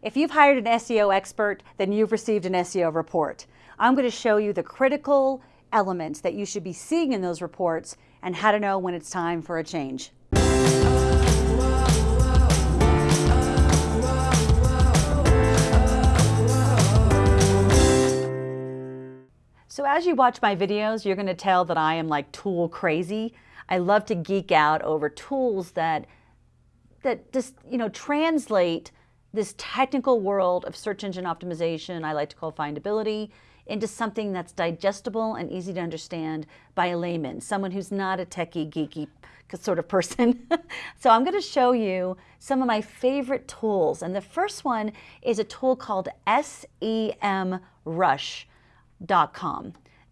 If you've hired an SEO expert, then you've received an SEO report. I'm going to show you the critical elements that you should be seeing in those reports and how to know when it's time for a change. So as you watch my videos, you're going to tell that I am like tool crazy. I love to geek out over tools that that just, you know, translate this technical world of search engine optimization, I like to call findability, into something that's digestible and easy to understand by a layman, someone who's not a techie, geeky sort of person. so I'm going to show you some of my favorite tools. And the first one is a tool called SEMrush.com.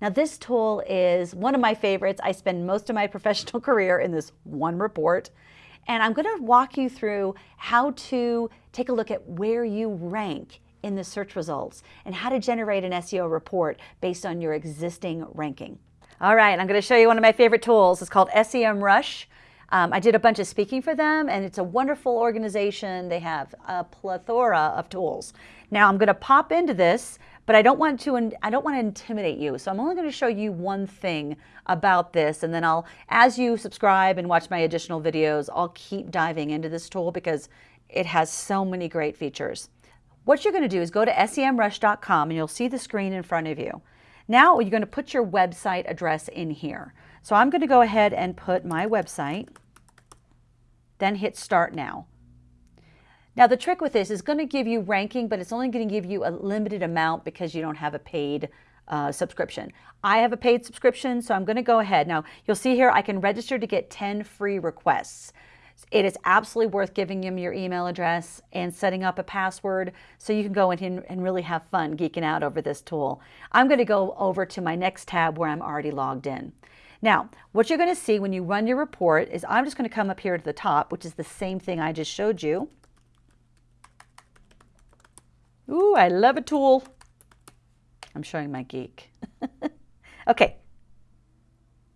Now this tool is one of my favorites. I spend most of my professional career in this one report. And I'm going to walk you through how to take a look at where you rank in the search results and how to generate an SEO report based on your existing ranking. All right, I'm going to show you one of my favorite tools. It's called SEMrush. Um, I did a bunch of speaking for them and it's a wonderful organization. They have a plethora of tools. Now I'm going to pop into this but I don't want to, and I don't want to intimidate you. So I'm only going to show you one thing about this. And then I'll, as you subscribe and watch my additional videos, I'll keep diving into this tool because it has so many great features. What you're going to do is go to semrush.com and you'll see the screen in front of you. Now you're going to put your website address in here. So I'm going to go ahead and put my website, then hit start now. Now the trick with this is going to give you ranking, but it's only going to give you a limited amount because you don't have a paid uh, subscription. I have a paid subscription, so I'm going to go ahead. Now you'll see here I can register to get 10 free requests. It is absolutely worth giving them your email address and setting up a password so you can go in and really have fun geeking out over this tool. I'm going to go over to my next tab where I'm already logged in. Now, what you're going to see when you run your report is I'm just going to come up here to the top, which is the same thing I just showed you. Ooh, I love a tool. I'm showing my geek. okay,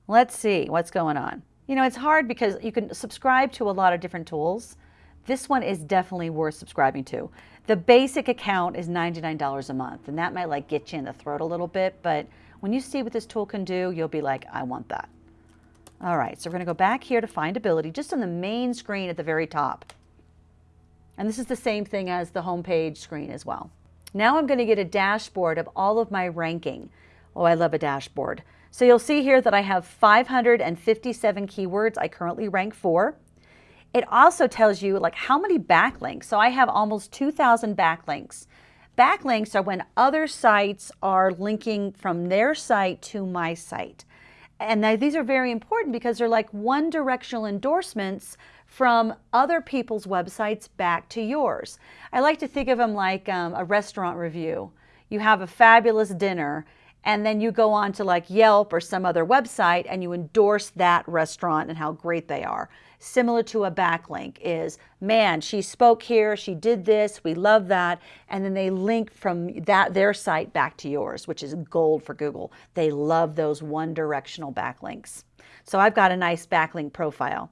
let's see what's going on. You know, it's hard because you can subscribe to a lot of different tools. This one is definitely worth subscribing to. The basic account is $99 a month, and that might like get you in the throat a little bit, but when you see what this tool can do, you'll be like, I want that. All right, so we're gonna go back here to findability, just on the main screen at the very top. And this is the same thing as the homepage screen as well. Now I'm going to get a dashboard of all of my ranking. Oh, I love a dashboard. So you'll see here that I have 557 keywords I currently rank for. It also tells you like how many backlinks. So I have almost 2,000 backlinks. Backlinks are when other sites are linking from their site to my site. And these are very important because they're like one directional endorsements from other people's websites back to yours. I like to think of them like um, a restaurant review. You have a fabulous dinner and then you go on to like Yelp or some other website and you endorse that restaurant and how great they are. Similar to a backlink is, man, she spoke here, she did this, we love that. And then they link from that their site back to yours, which is gold for Google. They love those one directional backlinks. So I've got a nice backlink profile.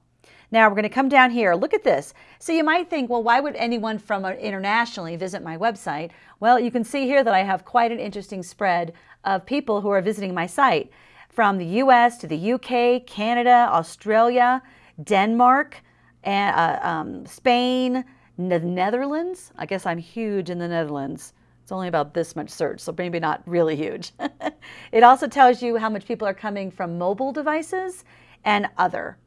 Now we're going to come down here. Look at this. So you might think, well, why would anyone from uh, internationally visit my website? Well, you can see here that I have quite an interesting spread of people who are visiting my site from the US to the UK, Canada, Australia, Denmark, and, uh, um, Spain, the Netherlands. I guess I'm huge in the Netherlands. It's only about this much search, so maybe not really huge. it also tells you how much people are coming from mobile devices and other.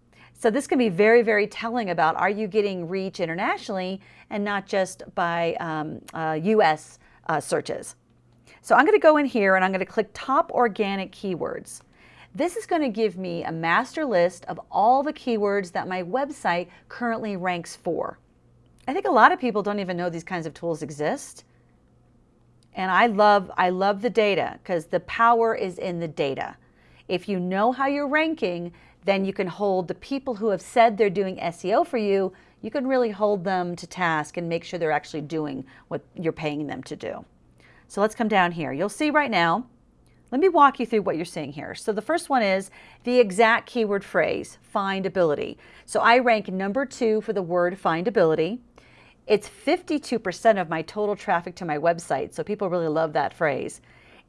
So this can be very, very telling about are you getting reach internationally and not just by um, uh, US uh, searches. So I'm going to go in here and I'm going to click top organic keywords. This is going to give me a master list of all the keywords that my website currently ranks for. I think a lot of people don't even know these kinds of tools exist. And I love, I love the data because the power is in the data. If you know how you're ranking, then you can hold the people who have said they're doing SEO for you, you can really hold them to task and make sure they're actually doing what you're paying them to do. So let's come down here. You'll see right now, let me walk you through what you're seeing here. So the first one is the exact keyword phrase, findability. So I rank number two for the word findability. It's 52% of my total traffic to my website, so people really love that phrase.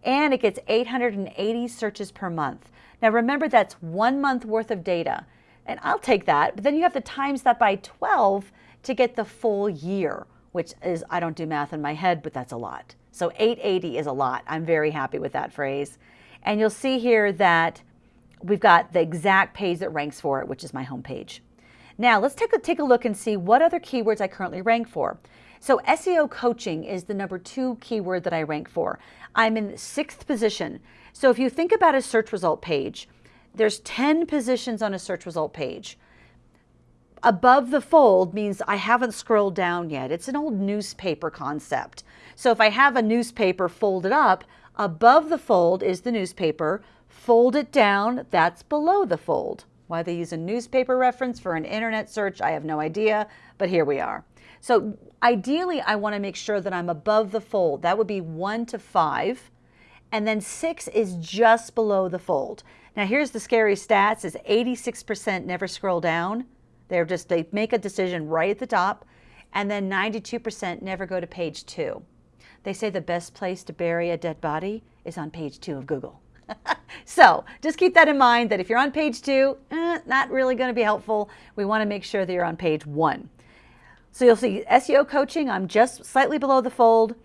And it gets 880 searches per month. Now remember that's one month worth of data. And I'll take that, but then you have to times that by 12 to get the full year, which is, I don't do math in my head, but that's a lot. So 880 is a lot. I'm very happy with that phrase. And you'll see here that we've got the exact page that ranks for it, which is my home page. Now let's take a, take a look and see what other keywords I currently rank for. So SEO coaching is the number two keyword that I rank for. I'm in sixth position. So if you think about a search result page, there's 10 positions on a search result page. Above the fold means I haven't scrolled down yet. It's an old newspaper concept. So if I have a newspaper folded up, above the fold is the newspaper, fold it down, that's below the fold. Why they use a newspaper reference for an internet search, I have no idea, but here we are. So ideally, I want to make sure that I'm above the fold. That would be one to five. And then six is just below the fold. Now here's the scary stats is 86% never scroll down. They're just, they make a decision right at the top. And then 92% never go to page two. They say the best place to bury a dead body is on page two of Google. so just keep that in mind that if you're on page two, eh, not really going to be helpful. We want to make sure that you're on page one. So you'll see SEO coaching, I'm just slightly below the fold.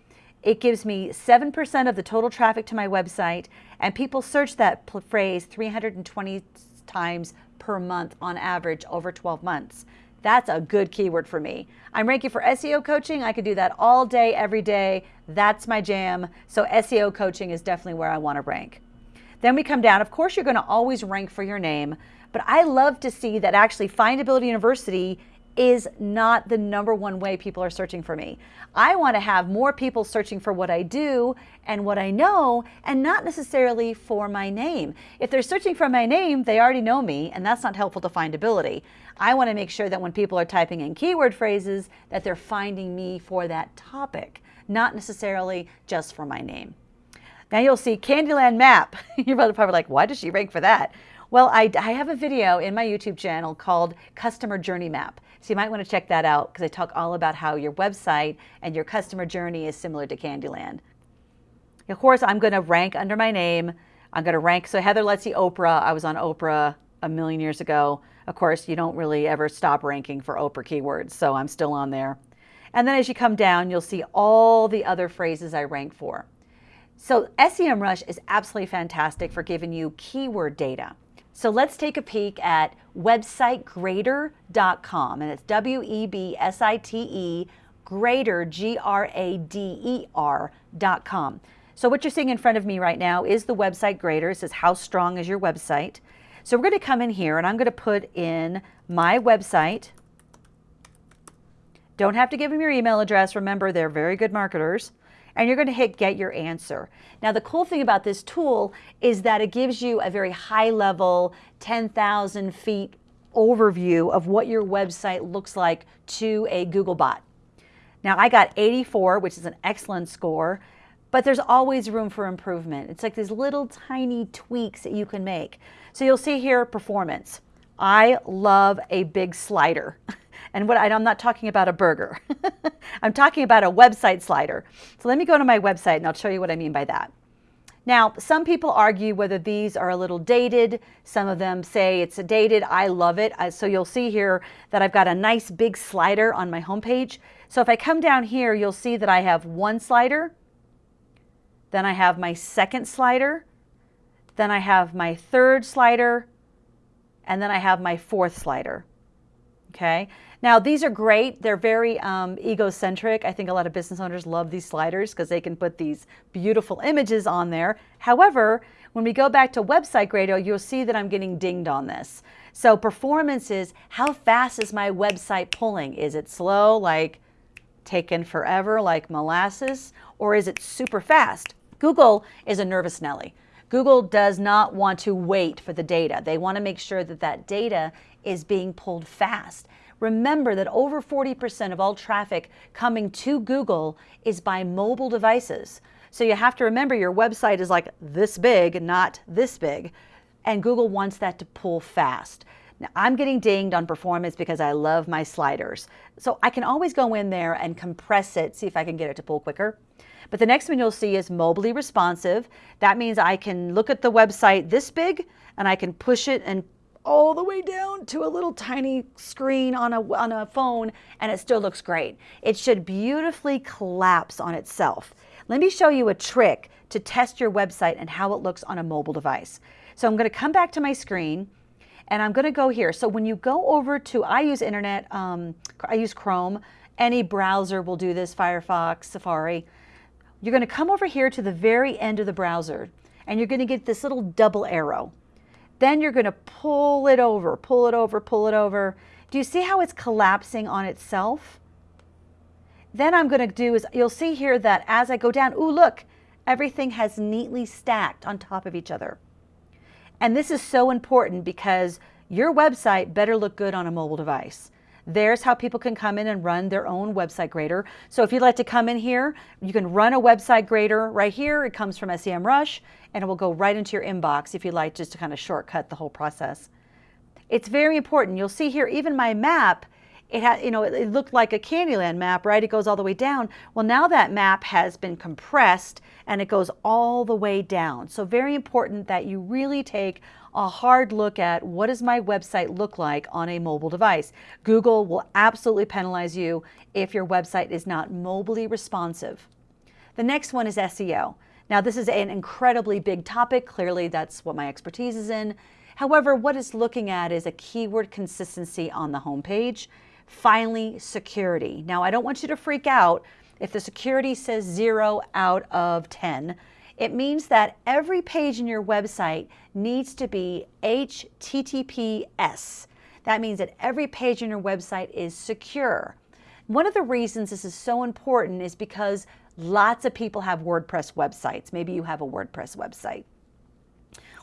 It gives me 7% of the total traffic to my website, and people search that phrase 320 times per month on average over 12 months. That's a good keyword for me. I'm ranking for SEO coaching. I could do that all day, every day. That's my jam. So SEO coaching is definitely where I want to rank. Then we come down. Of course, you're going to always rank for your name, but I love to see that actually Findability University is not the number one way people are searching for me. I want to have more people searching for what I do and what I know and not necessarily for my name. If they're searching for my name, they already know me and that's not helpful to findability. I want to make sure that when people are typing in keyword phrases that they're finding me for that topic, not necessarily just for my name. Now you'll see Candyland map. You're probably like, why does she rank for that? Well, I, I have a video in my YouTube channel called Customer Journey Map. So you might want to check that out because I talk all about how your website and your customer journey is similar to Candyland. Of course, I'm going to rank under my name. I'm going to rank. So Heather Lutze Oprah. I was on Oprah a million years ago. Of course, you don't really ever stop ranking for Oprah keywords, so I'm still on there. And then as you come down, you'll see all the other phrases I rank for. So SEMrush is absolutely fantastic for giving you keyword data. So let's take a peek at websitegrader.com, and it's W-E-B-S-I-T-E, grader, G-R-A-D-E-R dot com. So what you're seeing in front of me right now is the website grader. It says, how strong is your website? So we're going to come in here, and I'm going to put in my website. Don't have to give them your email address. Remember, they're very good marketers and you're going to hit get your answer. Now the cool thing about this tool is that it gives you a very high level 10,000 feet overview of what your website looks like to a Google bot. Now I got 84, which is an excellent score, but there's always room for improvement. It's like these little tiny tweaks that you can make. So you'll see here performance. I love a big slider. And what I'm not talking about a burger. I'm talking about a website slider. So let me go to my website and I'll show you what I mean by that. Now, some people argue whether these are a little dated. Some of them say it's a dated. I love it. So you'll see here that I've got a nice big slider on my homepage. So if I come down here, you'll see that I have one slider. Then I have my second slider. Then I have my third slider. And then I have my fourth slider. Okay. Now, these are great. They're very um, egocentric. I think a lot of business owners love these sliders because they can put these beautiful images on there. However, when we go back to Website Grader, you'll see that I'm getting dinged on this. So performance is how fast is my website pulling? Is it slow, like taken forever, like molasses, or is it super fast? Google is a nervous Nelly. Google does not want to wait for the data. They want to make sure that that data is being pulled fast. Remember that over 40% of all traffic coming to Google is by mobile devices. So you have to remember your website is like this big, not this big. And Google wants that to pull fast. Now, I'm getting dinged on performance because I love my sliders. So I can always go in there and compress it, see if I can get it to pull quicker. But the next one you'll see is mobily responsive. That means I can look at the website this big and I can push it and all the way down to a little tiny screen on a, on a phone and it still looks great. It should beautifully collapse on itself. Let me show you a trick to test your website and how it looks on a mobile device. So I'm going to come back to my screen and I'm going to go here. So when you go over to, I use internet, um, I use Chrome. Any browser will do this, Firefox, Safari. You're going to come over here to the very end of the browser and you're going to get this little double arrow. Then you're going to pull it over, pull it over, pull it over. Do you see how it's collapsing on itself? Then I'm going to do is you'll see here that as I go down, ooh, look, everything has neatly stacked on top of each other. And this is so important because your website better look good on a mobile device. There's how people can come in and run their own website grader. So if you'd like to come in here, you can run a website grader right here. It comes from SEMrush and it will go right into your inbox if you'd like just to kind of shortcut the whole process. It's very important. You'll see here, even my map, it had, you know, it, it looked like a Candyland map, right? It goes all the way down. Well, now that map has been compressed and it goes all the way down. So very important that you really take a hard look at what does my website look like on a mobile device. Google will absolutely penalize you if your website is not mobily responsive. The next one is SEO. Now this is an incredibly big topic. Clearly that's what my expertise is in. However, what it's looking at is a keyword consistency on the homepage. Finally, security. Now I don't want you to freak out if the security says zero out of 10. It means that every page in your website needs to be HTTPS. That means that every page in your website is secure. One of the reasons this is so important is because lots of people have WordPress websites. Maybe you have a WordPress website.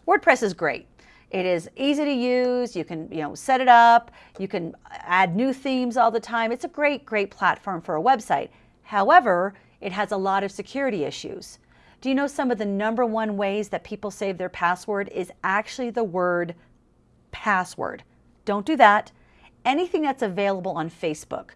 WordPress is great. It is easy to use. You can, you know, set it up. You can add new themes all the time. It's a great, great platform for a website. However, it has a lot of security issues. Do you know some of the number one ways that people save their password is actually the word password? Don't do that. Anything that's available on Facebook,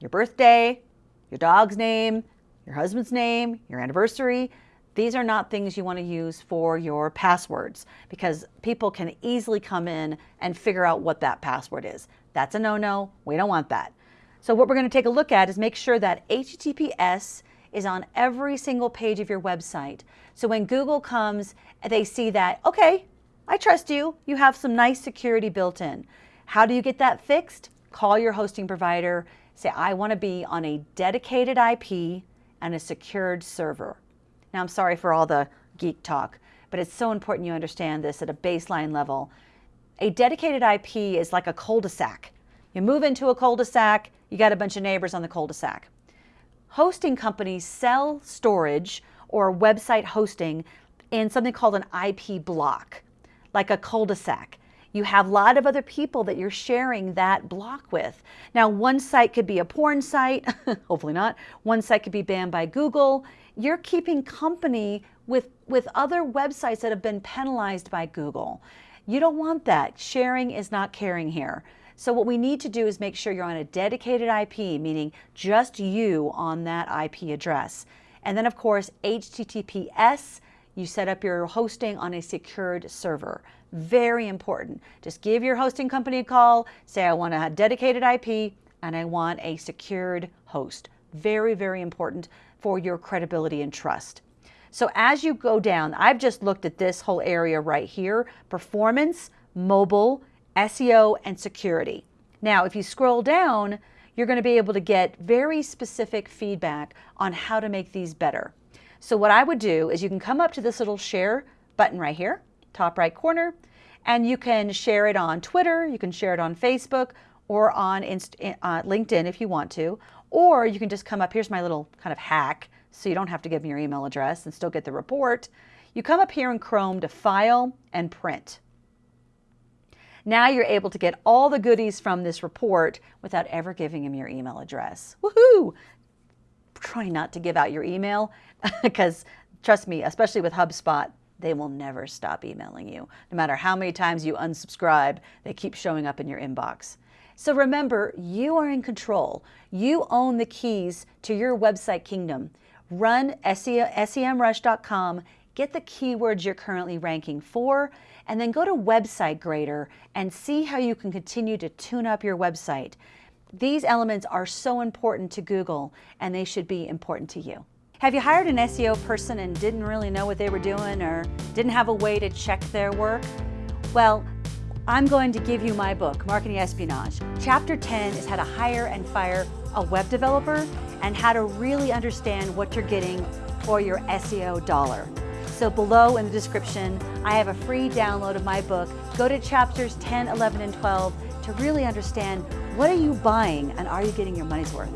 your birthday, your dog's name, your husband's name, your anniversary, these are not things you want to use for your passwords because people can easily come in and figure out what that password is. That's a no-no. We don't want that. So what we're going to take a look at is make sure that HTTPS is on every single page of your website. So when Google comes, they see that, okay, I trust you. You have some nice security built in. How do you get that fixed? Call your hosting provider. Say, I want to be on a dedicated IP and a secured server. Now, I'm sorry for all the geek talk, but it's so important you understand this at a baseline level. A dedicated IP is like a cul-de-sac. You move into a cul-de-sac, you got a bunch of neighbors on the cul-de-sac. Hosting companies sell storage or website hosting in something called an IP block, like a cul-de-sac. You have a lot of other people that you're sharing that block with. Now, one site could be a porn site, hopefully not. One site could be banned by Google. You're keeping company with, with other websites that have been penalized by Google. You don't want that. Sharing is not caring here. So what we need to do is make sure you're on a dedicated IP, meaning just you on that IP address. And then of course, HTTPS, you set up your hosting on a secured server. Very important. Just give your hosting company a call, say I want a dedicated IP and I want a secured host. Very, very important for your credibility and trust. So as you go down, I've just looked at this whole area right here, performance, mobile, SEO, and security. Now, if you scroll down, you're going to be able to get very specific feedback on how to make these better. So what I would do is you can come up to this little share button right here, top right corner, and you can share it on Twitter, you can share it on Facebook, or on Inst uh, LinkedIn if you want to, or you can just come up, here's my little kind of hack, so you don't have to give me your email address and still get the report. You come up here in Chrome to File and Print. Now you're able to get all the goodies from this report without ever giving them your email address. Woohoo! Try not to give out your email because trust me, especially with HubSpot, they will never stop emailing you. No matter how many times you unsubscribe, they keep showing up in your inbox. So remember, you are in control. You own the keys to your website kingdom. Run SEMrush.com, get the keywords you're currently ranking for, and then go to Website Grader and see how you can continue to tune up your website. These elements are so important to Google and they should be important to you. Have you hired an SEO person and didn't really know what they were doing or didn't have a way to check their work? Well, I'm going to give you my book, Marketing Espionage. Chapter 10 is how to hire and fire a web developer and how to really understand what you're getting for your SEO dollar. So below in the description, I have a free download of my book. Go to chapters 10, 11, and 12 to really understand what are you buying and are you getting your money's worth?